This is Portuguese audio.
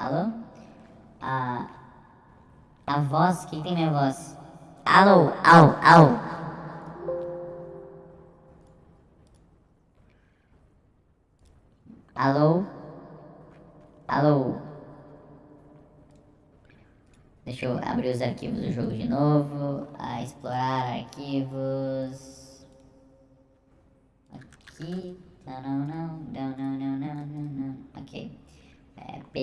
Alô? A. A voz? Quem tem minha voz? Alô? Alô? Alô? Alô? Alô? Deixa eu abrir os arquivos do jogo de novo. A explorar arquivos. Aqui. Não, não, não, não, não, não, não, não. Ok. É, P